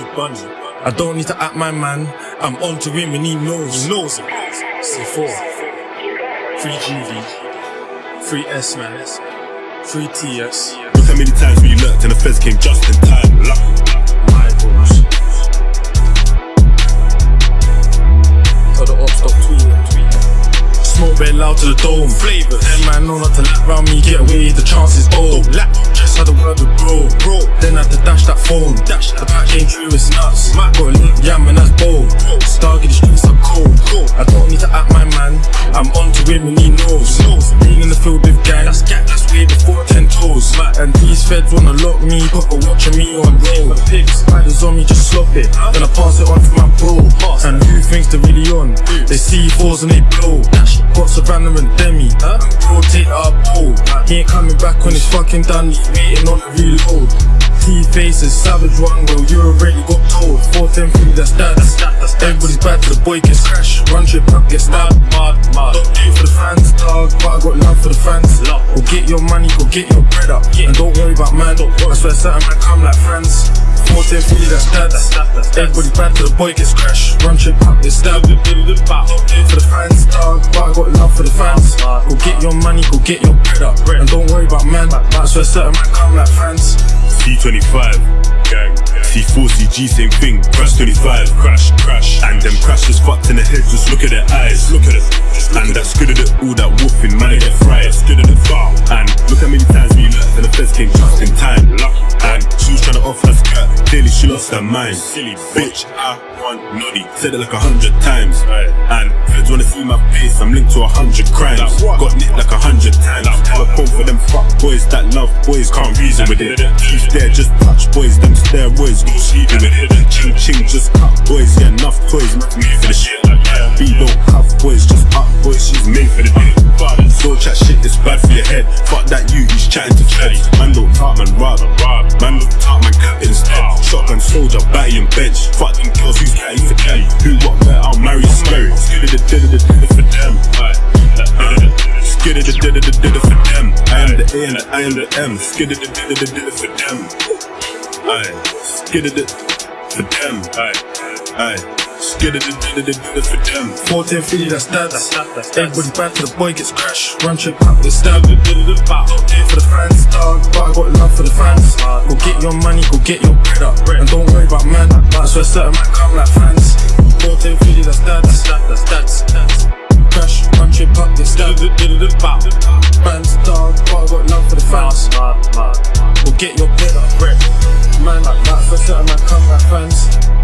I don't need to act my man. I'm on to him and he knows. He knows it. C4. Free GV. Free S man. Free TS. Look how many times we lurked and the feds came just in time. Luck. My balls. Very loud to the dome. Flavors. Them man know not to lap round me, get away, the chances old. Don't lap. Just had a word with bro, bro. Then had to dash that phone. Dash The back came through, it's nuts. Got a link, yeah, man, that's bold. Stargate, the streets are cold. Cold. I don't need to act my man. I'm on to him feds wanna lock me, put a watch on me on roll. Pigs. Riders on me, just slop it. Then I pass it on to my bro. And who thinks they're really on? They see fours and they blow. Got Savannah and Demi. And bro, take up pole. He ain't coming back when it's fucking done. He's waiting on the reload. T faces, savage one, well, you already got told. 410 that's that. That's that, that's that. Everybody's bad to the boy gets crash. Run trip up, get stabbed. Mad, mad. Don't do it for the get your money, go get your bread up. Yeah. And don't worry about man. I swear certain man come like friends. 410 Philly, that's that. That's that, that's that. Everybody's bad to the boy gets crash. Run trip up, get stabbed. Bow. Don't do it for the fans, dog, but I got love for the fans. Mad. Go get your money, go get your bread up. Bread. And don't worry about man. I swear certain man come like friends. C25, gang. C4, CG, same thing. Crash 25, crash, crash. And them crashes fucked in the head, just look at their eyes. Look at it. And that's good at it, all that wolfing, man, they get fried. Skirt, she lost her mind. Silly bitch, I want naughty. Said it like a hundred times. And feds wanna see my face, I'm linked to a hundred crimes. Got nicked like a hundred times. Hella phone for them fuck boys that love boys, can't reason with it. Keep there, just touch boys, them steroids, go sleeping with it. Ching ching, just cut boys, yeah, enough toys, made for the shit. B don't have boys, just up boys, she's made for the day. Don't chat shit, it's bad for your head. Fuck that chatting to Freddy. Man don't talk, man rather. Man don't talk, man cat instead. Shotgun soldier, batty and bench. Fuck them girls, who's catty for Kelly? Who what better? I'll marry scary. Skidda the didda the didda for them. Skidda the didda the didda for them. I am the A and I am the M. Skidda the didda the didda for them. Aye, the for them. Aye, aye. The didda the didda for them. 410 Philly, that's that. Everybody that, that's that. Everybody's bad to the boy gets crash. Run trip up, the it for the fans, dog, but I got love for the fans. Ah, go get ah. your money, go get your bread up. And don't worry about man. I swear certain man come like fans. 410 Philly, that's that. That's that, that's that, that's that. Crash, run trip up, get stabbed. Fans, dog, but I got love for the fans. Mad. Go get your up. Man,